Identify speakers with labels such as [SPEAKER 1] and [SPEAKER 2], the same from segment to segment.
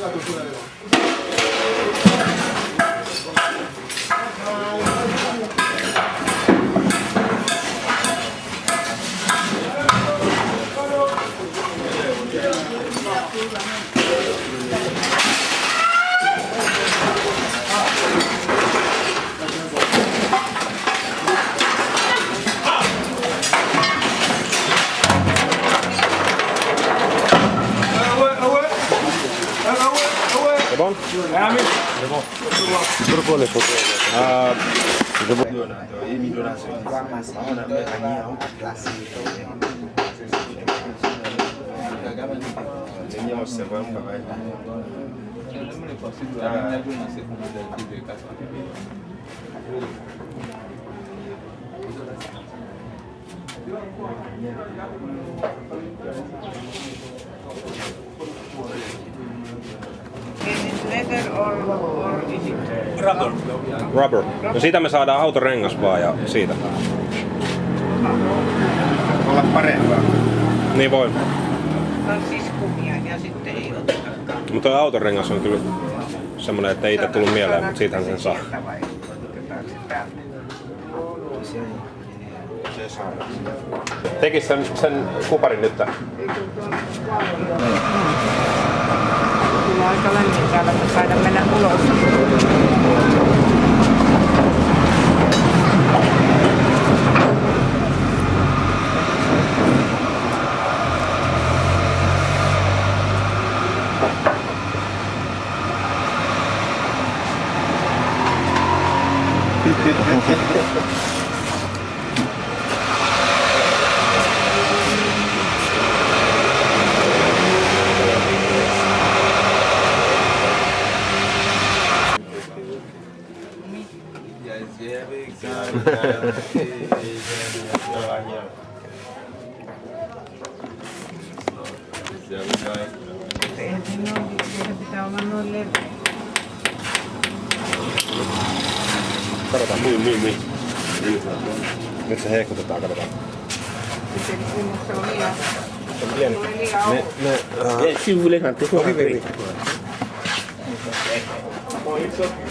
[SPEAKER 1] やうてくれ
[SPEAKER 2] れ。Turbole leather or, or is it
[SPEAKER 1] Rubber. No siitä me saadaan autorengas vaan ja siitä.
[SPEAKER 3] Olla parempaa.
[SPEAKER 1] Niin voi.
[SPEAKER 2] on siis kumia ja sitten ei otetakaan?
[SPEAKER 1] Mutta tuo autorengas on kyllä semmonen, että ei itse tullut mieleen, mutta siitähän sen saa. Tekis sen, sen kuparin nyt
[SPEAKER 2] tullut aika lämmintävä, kun taida mennä ulos.
[SPEAKER 1] Niin, niin, niin. Nyt se heikutetaan, katsotaan.
[SPEAKER 2] Se on liian,
[SPEAKER 1] Se on
[SPEAKER 2] liian
[SPEAKER 1] Ne, ne, uh,
[SPEAKER 4] si vous voulez rentrer, faut
[SPEAKER 1] oui, oui,
[SPEAKER 4] rentrer.
[SPEAKER 1] oui.
[SPEAKER 4] Oh, encore.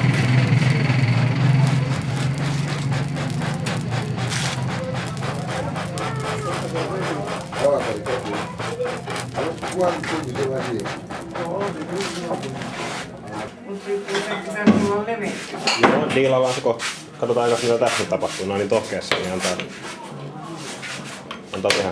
[SPEAKER 2] pitää olla leveä.
[SPEAKER 1] Joo, diilaillaan se kohta. Katsotaan jos mitä tässä tapahtuu. No niin tohkeessa, niin antaa, antaa tehdä.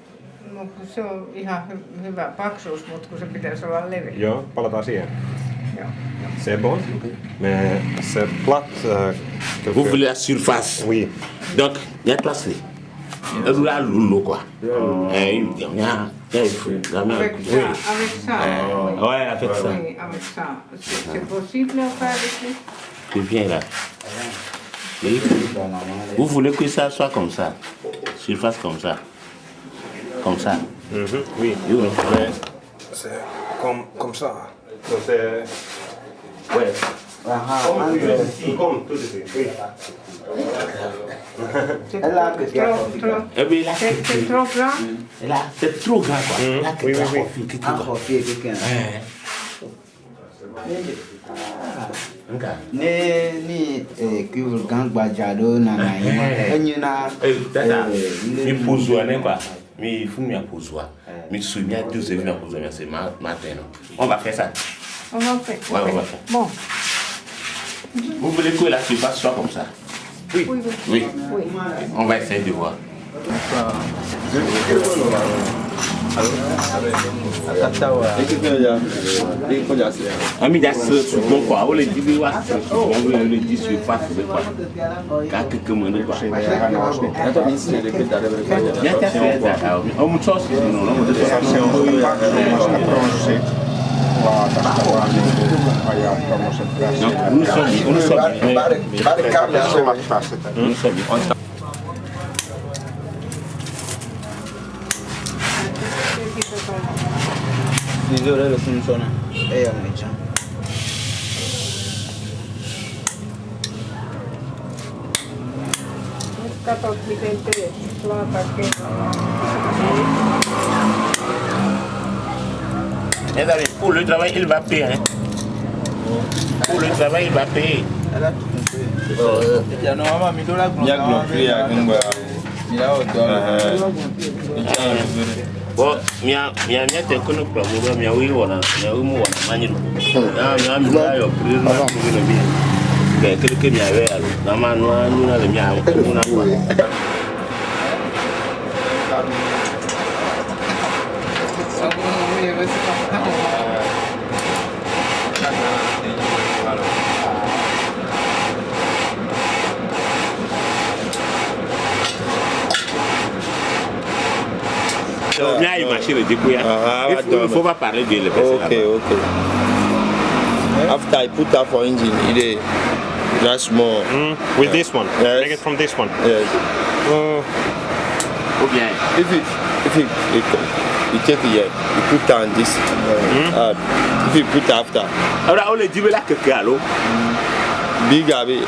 [SPEAKER 2] kun se on ihan hy- hyvä paksuus, mutta kun se pitäisi olla leveä.
[SPEAKER 1] Joo, palataan siihen.
[SPEAKER 2] Joo.
[SPEAKER 1] C'est bon. Mais c'est plat. Euh, quelque-
[SPEAKER 4] Vous voulez la surface?
[SPEAKER 1] Oui.
[SPEAKER 4] Donc, il y a place là. Et là, l'eau quoi. Il y a, il y a, il.
[SPEAKER 2] Avec ça,
[SPEAKER 4] Oui.
[SPEAKER 2] avec ça.
[SPEAKER 4] Euh, ouais, avec ça.
[SPEAKER 2] Oui, avec ça. C'est possible à faire ici
[SPEAKER 4] Tu viens là. Vous voulez que ça soit comme ça? Surface comme ça. Comme ça.
[SPEAKER 1] Mhm, oui.
[SPEAKER 4] You know.
[SPEAKER 1] Mais c'est comme, comme ça. So c'est...
[SPEAKER 4] Ouais.
[SPEAKER 3] Aha,
[SPEAKER 1] Comme,
[SPEAKER 3] André.
[SPEAKER 1] comme tout de suite. Oui.
[SPEAKER 2] C'est
[SPEAKER 3] Elle a
[SPEAKER 2] trop,
[SPEAKER 3] que
[SPEAKER 2] trop, trop.
[SPEAKER 4] Eh bien, là,
[SPEAKER 2] C'est c'est trop grand.
[SPEAKER 4] Là, c'est trop grand, quoi.
[SPEAKER 1] Mhm.
[SPEAKER 4] Là, que
[SPEAKER 1] Oui,
[SPEAKER 4] tu
[SPEAKER 1] oui, oui.
[SPEAKER 4] tu dois-
[SPEAKER 3] coffee quelqu'un. Ne ni kul gang gbajado na na yi. Enyi na.
[SPEAKER 4] Eh, mi pose né, quoi. Mais vous m'y avez Mais vous m'y avez posé. Mais vous m'y avez matin. On va faire ça.
[SPEAKER 2] On va faire.
[SPEAKER 4] Ouais.
[SPEAKER 2] Bon.
[SPEAKER 4] Vous voulez que la surface soit comme ça?
[SPEAKER 2] Oui. Oui.
[SPEAKER 4] Oui. On va essayer de voir. Ami da se soubon kwa, ou le dibe wa se soubon, ou le di se pa soube kwa. Ka keke mwene kwa. Ya ta se da, ou mwen chos ki nou, ou mwen chos ki nou. Donc, nous sommes, nous sommes. Nous sommes.
[SPEAKER 3] misura lo funziona
[SPEAKER 2] e io
[SPEAKER 4] mi diciamo mercato occidente plata il il
[SPEAKER 5] eh ya no mi
[SPEAKER 6] ya mi ya
[SPEAKER 4] Bon, mia mia mia te kono kwa mo mia wi wona mia wi mo wona manyi no. Na mia mi la yo pri na ko no bi. Ke ke mia we alo. Na ma no anu na le mia ko na.
[SPEAKER 5] Ah,
[SPEAKER 4] Il
[SPEAKER 5] ah,
[SPEAKER 4] faut- il faut pas parler de le personne.
[SPEAKER 5] Okay, okay. After I put that for engine, it is that's more.
[SPEAKER 1] Mm, with this one.
[SPEAKER 5] Yes.
[SPEAKER 1] Make it from this one.
[SPEAKER 5] Yes.
[SPEAKER 4] Ou bien
[SPEAKER 5] If it if it, it you take it here, you put down this. Uh, if you put after
[SPEAKER 4] Ora o le dibe la keke alo.
[SPEAKER 5] big abi,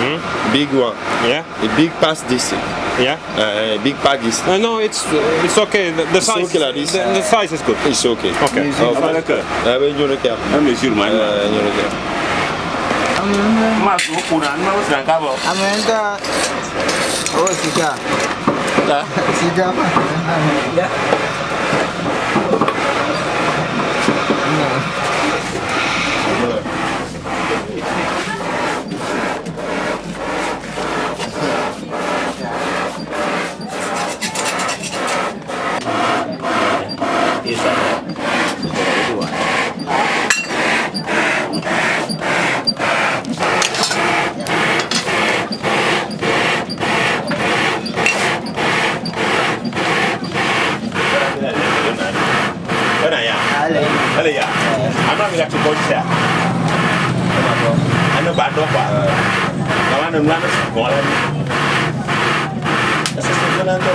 [SPEAKER 5] mm. big one.
[SPEAKER 1] Yeah.
[SPEAKER 5] A big pass this.
[SPEAKER 1] Yeah.
[SPEAKER 5] Uh, big pack is.
[SPEAKER 1] Uh, no, it's it's okay. The, the
[SPEAKER 5] it's
[SPEAKER 1] size. The, the size is good.
[SPEAKER 5] It's okay.
[SPEAKER 1] Okay.
[SPEAKER 4] Mesure oh,
[SPEAKER 5] uh, lekker. Uh,
[SPEAKER 4] ja, ben je
[SPEAKER 5] lekker. Ja, mesure mij.
[SPEAKER 4] Ja, ben je lekker. Mas, o curan,
[SPEAKER 3] mas não acaba.
[SPEAKER 4] Amanda,
[SPEAKER 3] random
[SPEAKER 4] random gọi em Assistant
[SPEAKER 3] Fernando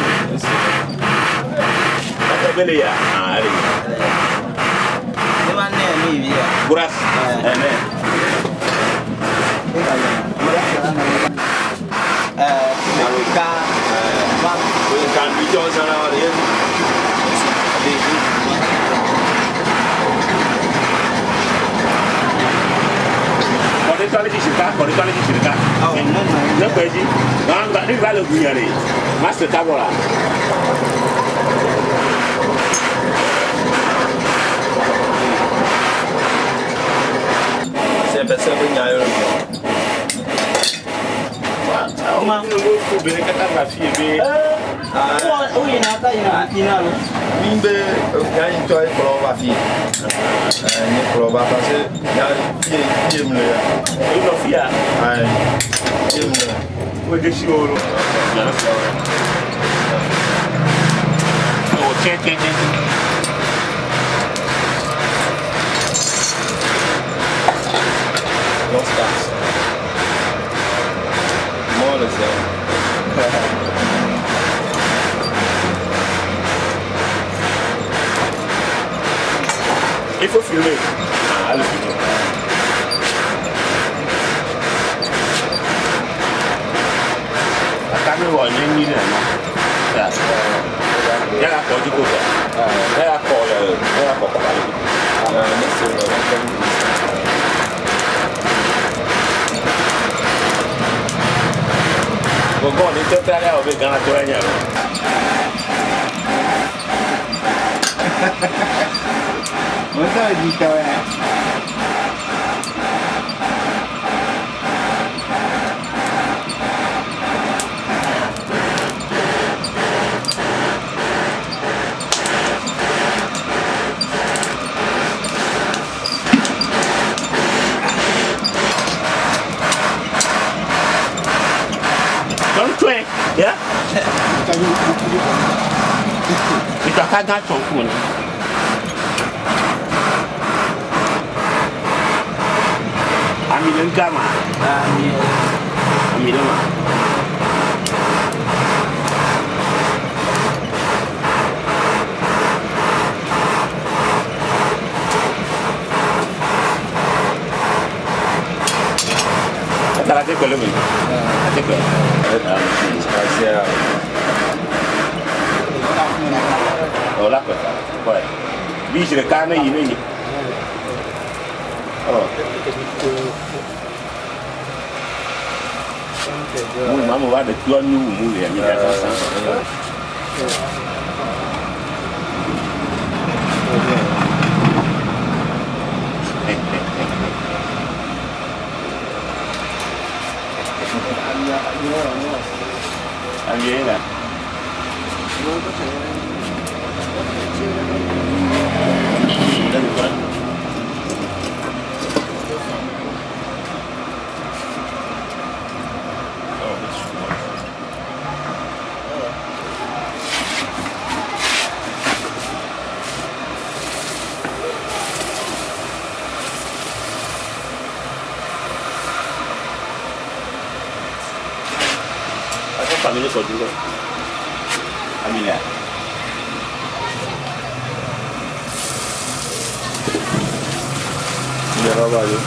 [SPEAKER 4] beli ya? Ah, ada Ini mana ni dia? Kuras Eh,
[SPEAKER 3] ni Eh, Naluka
[SPEAKER 5] Eh, Bang Bukan bijak sana dia
[SPEAKER 4] kɔni k'ale ti
[SPEAKER 3] siri ka
[SPEAKER 4] ne ko eji nka nka ne b'a le bonya de ma siri ta bɔ la.
[SPEAKER 5] sɛbɛsɛbɛ nya Oh, mi.
[SPEAKER 4] o ma.
[SPEAKER 3] o ɲin'a ta ɲin'a ɲin'a
[SPEAKER 5] lɔ. mbe yan yi tɔ ye kɔlɔn ba fi ye n ye fazer, ba parce que yan fiye fiye mun ya.
[SPEAKER 4] o yi nɔ fi ya.
[SPEAKER 5] ayi fiye mun ya.
[SPEAKER 4] o de si o lo. o tiɲɛ tiɲɛ tiɲɛ.
[SPEAKER 5] Não está. Mole, Zé. có phiếu
[SPEAKER 4] này à là phiếu tám mươi gọi nhanh như này mà. Dạ thế là có chứ cô vợ thế là có à, là thế à, là
[SPEAKER 5] có có bạn mất
[SPEAKER 4] số là bạn không còn con đến chơi tay nào về gần là tôi anh nhỉ? o
[SPEAKER 3] Wọ́n sọ̀rọ̀ di tọ́ ẹ̀.
[SPEAKER 4] tɔn tɔɛ ya itɔ ka gã tɔn kuma na ami le gama ami le ma Atara te kpɛlɛ mi, a te kpɛlɛ.
[SPEAKER 5] asia
[SPEAKER 4] Oh, là quoi Ouais. Lui, je le canne, il này, Oh. Mui mama va de tuan nu mu liền mi da sa. Anh là. nè só diga a minha,
[SPEAKER 5] Mulher trabalhou.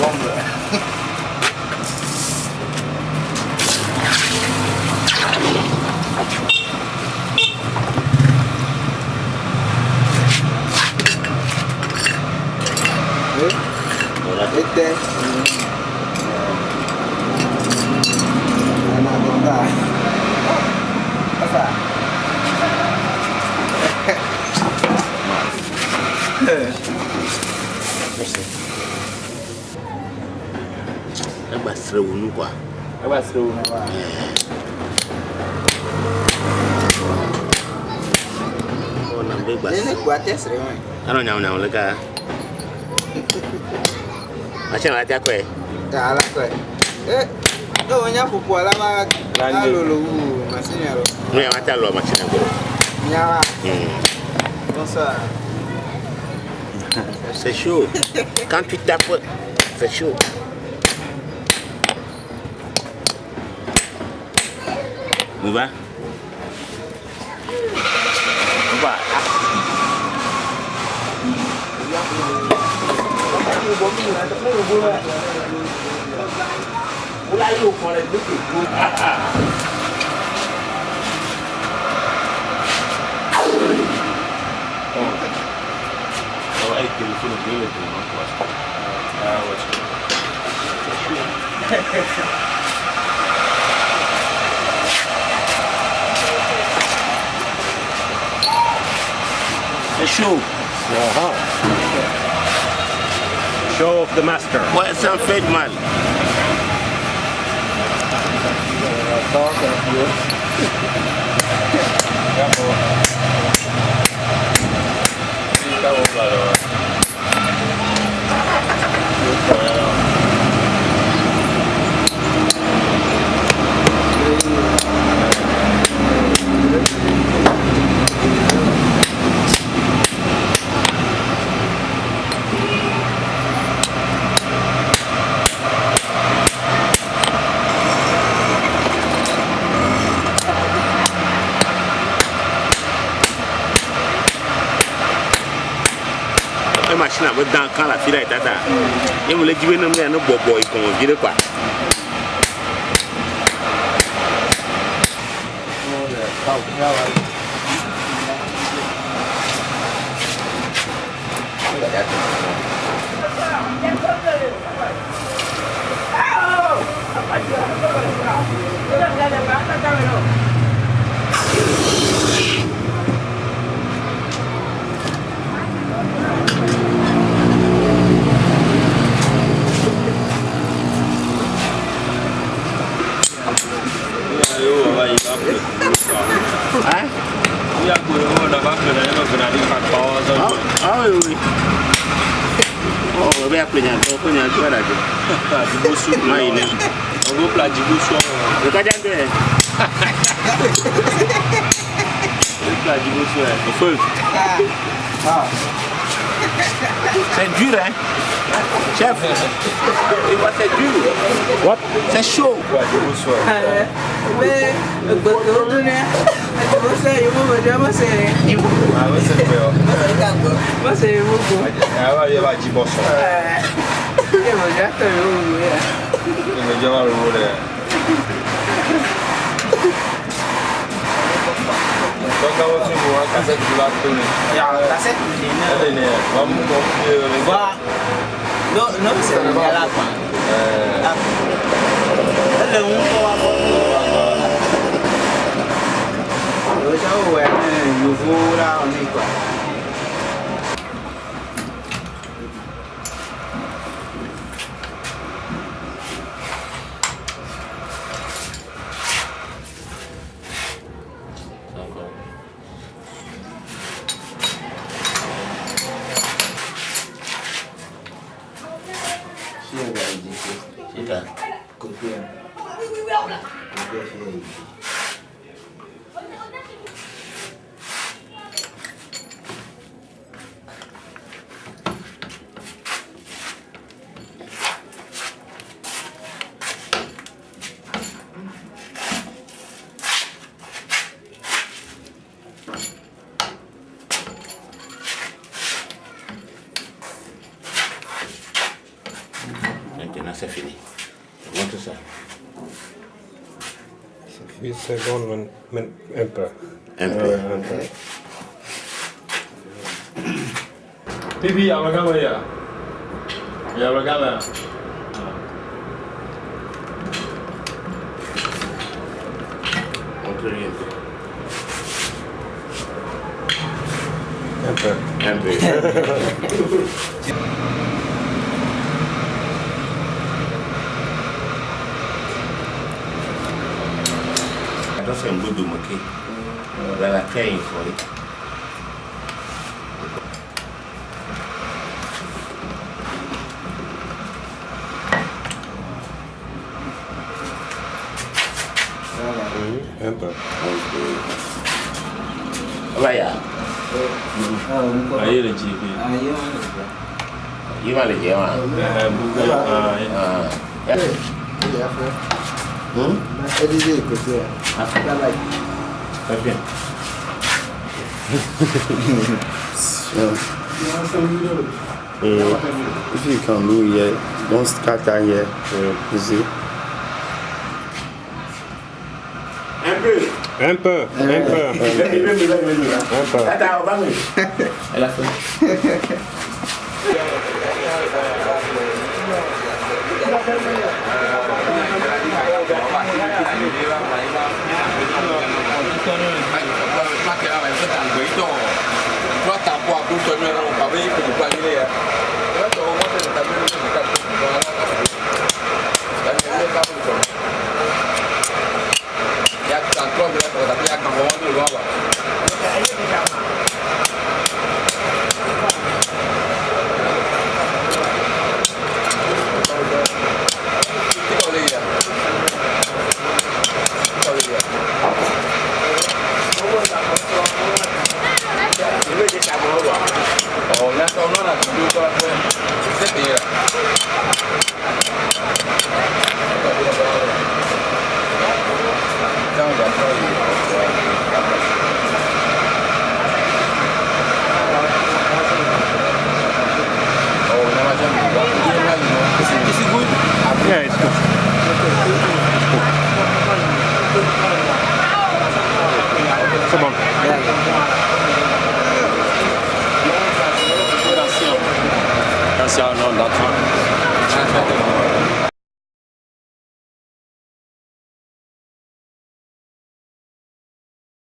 [SPEAKER 5] Vamos
[SPEAKER 3] Este. Ana conta. Pasa.
[SPEAKER 4] Ẹgbà sẹ̀rẹ̀ wò ní kwa.
[SPEAKER 3] Ẹgbà sẹ̀rẹ̀ wò ní kwa. Ọ̀nà bẹ́gbà sẹ̀rẹ̀.
[SPEAKER 4] Ẹni kwa tẹ̀sẹ̀rẹ̀ wọn. Ẹnu nyàmùnyàmù
[SPEAKER 3] lẹ́ka.
[SPEAKER 4] Hmm. C'est chaud. Quand tu tapes, c'est chaud. mímu àti fún ìwúgbó náà wọ́n láyé òkan rẹ̀ lókè gbó. أي تليفون غير تليفونك
[SPEAKER 1] واسكت. آه واسكت. شو؟ يا
[SPEAKER 4] ها show of the master. What's a fed man? sira itata ye mo le jibe nam ya
[SPEAKER 5] no bobo ikon
[SPEAKER 4] gire kwa
[SPEAKER 5] gevuld.
[SPEAKER 4] Ja. Zijn duur hè? Chef, dit was
[SPEAKER 1] zijn
[SPEAKER 4] duur. Wat?
[SPEAKER 5] Zijn show.
[SPEAKER 3] Mais
[SPEAKER 5] ik ben ook doen hè.
[SPEAKER 3] Ik moet zeggen, je
[SPEAKER 5] moet me doen, maar zeg. Maar wat zeg je wel? Wat zeg je
[SPEAKER 3] wel? Ja, maar je
[SPEAKER 5] was je bos. Je
[SPEAKER 3] moet je echt doen, ja. Je moet je wel doen, ja. Mwen ka wote mwen an kaset bila toni. Ya, kaset bila
[SPEAKER 4] toni.
[SPEAKER 3] Toni, mwen mwen
[SPEAKER 4] konfye. Wa, nou se mwen
[SPEAKER 1] la kwa. Eee. se gone when,
[SPEAKER 4] when emperor.
[SPEAKER 1] Emperor. Uh, emperor.
[SPEAKER 5] ja. Ja, ya.
[SPEAKER 4] Ya amagama. Emperor. Emperor. shan gudun muke that are paying
[SPEAKER 1] entra vai
[SPEAKER 4] Enter.
[SPEAKER 5] aí Ahí le
[SPEAKER 3] aí
[SPEAKER 4] Ahí va
[SPEAKER 5] aí lleva. Ah,
[SPEAKER 4] ya. Ya fue.
[SPEAKER 3] ¿Hm? Ele é, né?
[SPEAKER 4] veio,
[SPEAKER 3] Après travail.
[SPEAKER 4] Très bien.
[SPEAKER 7] If you can do it, don't scatter here. You see?
[SPEAKER 4] Un peu.
[SPEAKER 1] Un peu. Un peu. Un peu.
[SPEAKER 4] Va a